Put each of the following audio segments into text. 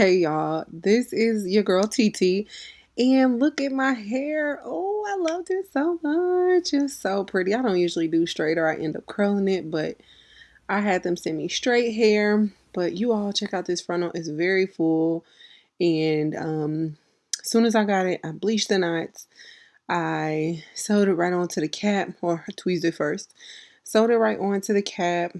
Hey y'all, this is your girl TT, and look at my hair. Oh, I loved it so much. It's so pretty. I don't usually do straight or I end up curling it, but I had them send me straight hair. But you all check out this frontal, it's very full. And um, as soon as I got it, I bleached the knots. I sewed it right onto the cap, or tweezed it first. Sewed it right onto the cap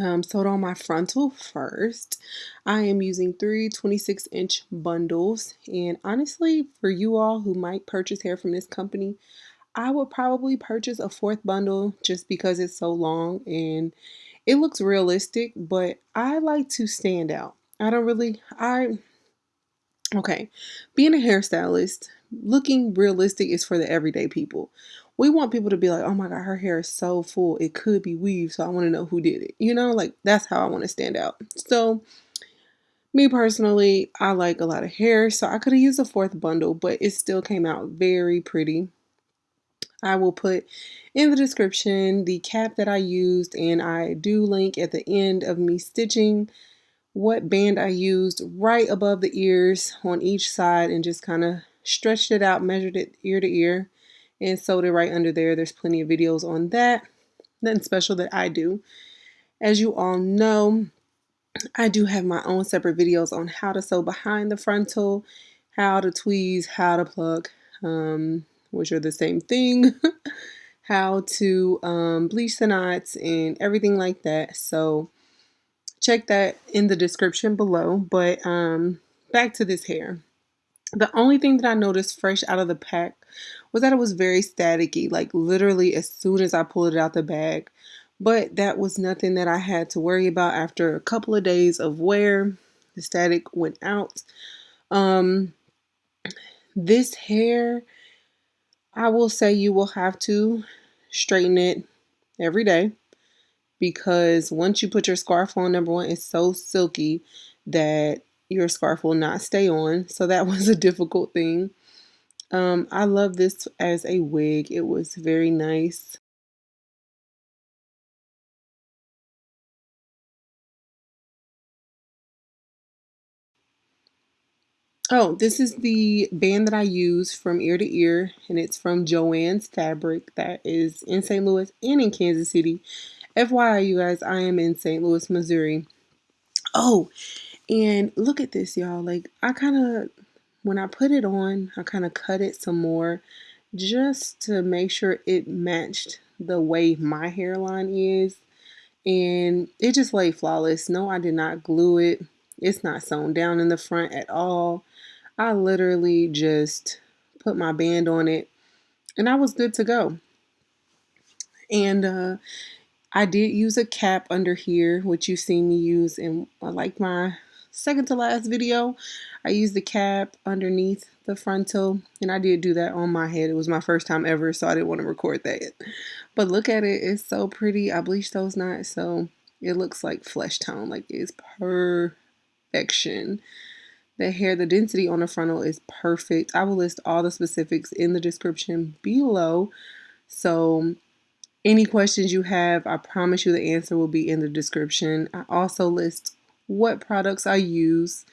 um, sewed on my frontal first. I am using three 26 inch bundles. And honestly, for you all who might purchase hair from this company, I would probably purchase a fourth bundle just because it's so long and it looks realistic, but I like to stand out. I don't really, I, okay, being a hairstylist, looking realistic is for the everyday people we want people to be like, oh my God, her hair is so full. It could be weave. So I want to know who did it. You know, like that's how I want to stand out. So, me personally, I like a lot of hair. So I could have used a fourth bundle, but it still came out very pretty. I will put in the description the cap that I used, and I do link at the end of me stitching what band I used right above the ears on each side and just kind of stretched it out, measured it ear to ear and sewed it right under there. There's plenty of videos on that. Nothing special that I do. As you all know, I do have my own separate videos on how to sew behind the frontal, how to tweeze, how to pluck, um, which are the same thing, how to um, bleach the knots and everything like that. So check that in the description below. But um, back to this hair. The only thing that I noticed fresh out of the pack was that it was very staticky, like literally as soon as I pulled it out the bag. But that was nothing that I had to worry about after a couple of days of wear. The static went out. Um, this hair, I will say you will have to straighten it every day because once you put your scarf on, number one, it's so silky that your scarf will not stay on. So that was a difficult thing. Um, I love this as a wig. It was very nice. Oh, this is the band that I use from ear to ear, and it's from Joann's Fabric that is in St. Louis and in Kansas City. FYI, you guys, I am in St. Louis, Missouri. Oh, and look at this, y'all. Like, I kind of, when I put it on, I kind of cut it some more just to make sure it matched the way my hairline is. And it just laid flawless. No, I did not glue it. It's not sewn down in the front at all. I literally just put my band on it and I was good to go. And uh, I did use a cap under here, which you've seen me use in like my second to last video, I used the cap underneath the frontal and I did do that on my head. It was my first time ever, so I didn't want to record that. But look at it. It's so pretty. I bleached those knots, so it looks like flesh tone. Like it's perfection. The hair, the density on the frontal is perfect. I will list all the specifics in the description below. So any questions you have, I promise you the answer will be in the description. I also list what products I use.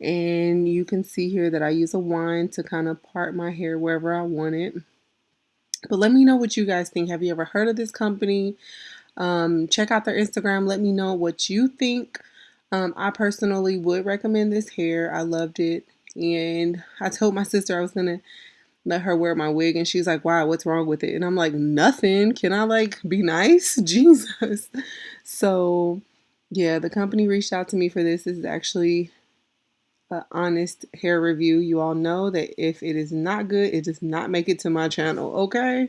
And you can see here that I use a wand to kind of part my hair wherever I want it. But let me know what you guys think. Have you ever heard of this company? Um, check out their Instagram. Let me know what you think. Um, I personally would recommend this hair. I loved it. And I told my sister I was to let her wear my wig. And she's like, wow, what's wrong with it? And I'm like, nothing. Can I like be nice? Jesus. So yeah, the company reached out to me for this. This is actually an honest hair review. You all know that if it is not good, it does not make it to my channel, okay?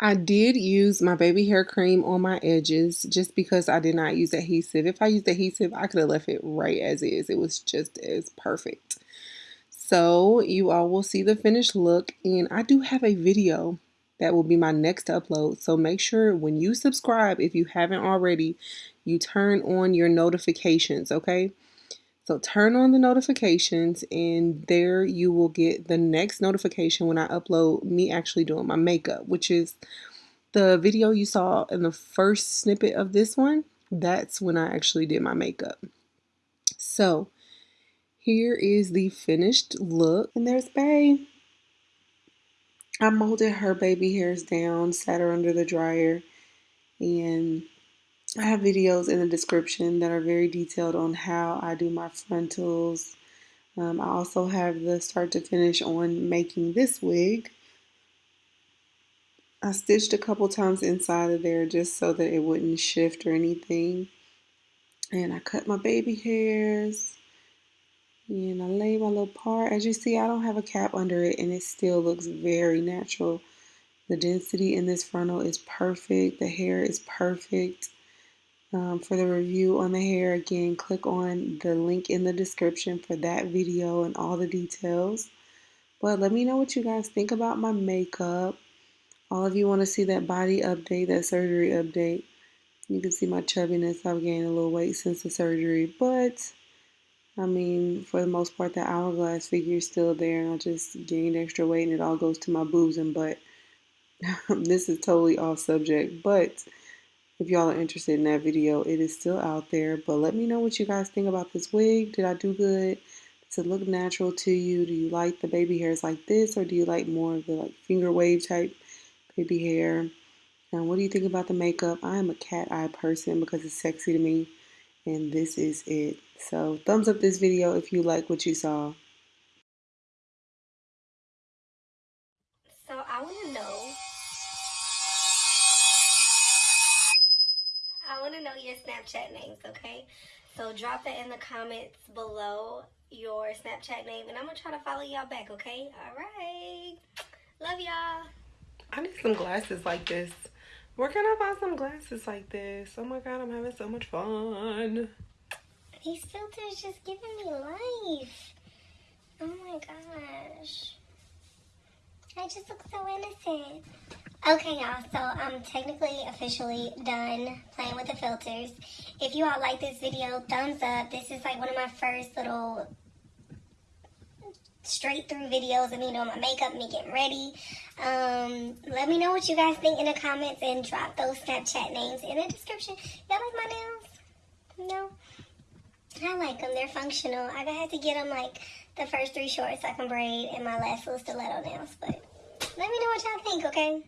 I did use my baby hair cream on my edges just because I did not use adhesive. If I used adhesive, I could have left it right as is. It was just as perfect. So you all will see the finished look and I do have a video that will be my next upload. So make sure when you subscribe, if you haven't already, you turn on your notifications, okay? So turn on the notifications and there you will get the next notification when I upload me actually doing my makeup, which is the video you saw in the first snippet of this one, that's when I actually did my makeup. So here is the finished look. And there's Bay. I molded her baby hairs down, sat her under the dryer, and I have videos in the description that are very detailed on how I do my frontals. Um, I also have the start to finish on making this wig. I stitched a couple times inside of there just so that it wouldn't shift or anything. And I cut my baby hairs. And I lay my little part. As you see, I don't have a cap under it and it still looks very natural. The density in this frontal is perfect. The hair is perfect. Um, for the review on the hair, again, click on the link in the description for that video and all the details. But let me know what you guys think about my makeup. All of you want to see that body update, that surgery update. You can see my chubbiness. I've gained a little weight since the surgery, but I mean, for the most part, the hourglass figure is still there, and I just gained extra weight, and it all goes to my boobs and butt. this is totally off subject, but if y'all are interested in that video, it is still out there. But let me know what you guys think about this wig. Did I do good? Does it look natural to you? Do you like the baby hairs like this, or do you like more of the like finger wave type baby hair? And what do you think about the makeup? I am a cat eye person because it's sexy to me and this is it. So thumbs up this video if you like what you saw. So I want to know. I want to know your Snapchat names, okay? So drop it in the comments below your Snapchat name, and I'm gonna try to follow y'all back, okay? All right. Love y'all. I need some glasses like this. Where can I find some glasses like this? Oh my god, I'm having so much fun. These filters just giving me life. Oh my gosh. I just look so innocent. Okay, y'all, so I'm technically officially done playing with the filters. If you all like this video, thumbs up. This is like one of my first little straight through videos of me doing my makeup, me getting ready. Um, let me know what you guys think in the comments and drop those Snapchat names in the description. Y'all like my nails? No? I like them. They're functional. I had to get them like the first three shorts I can braid and my last little stiletto nails. But let me know what y'all think, okay?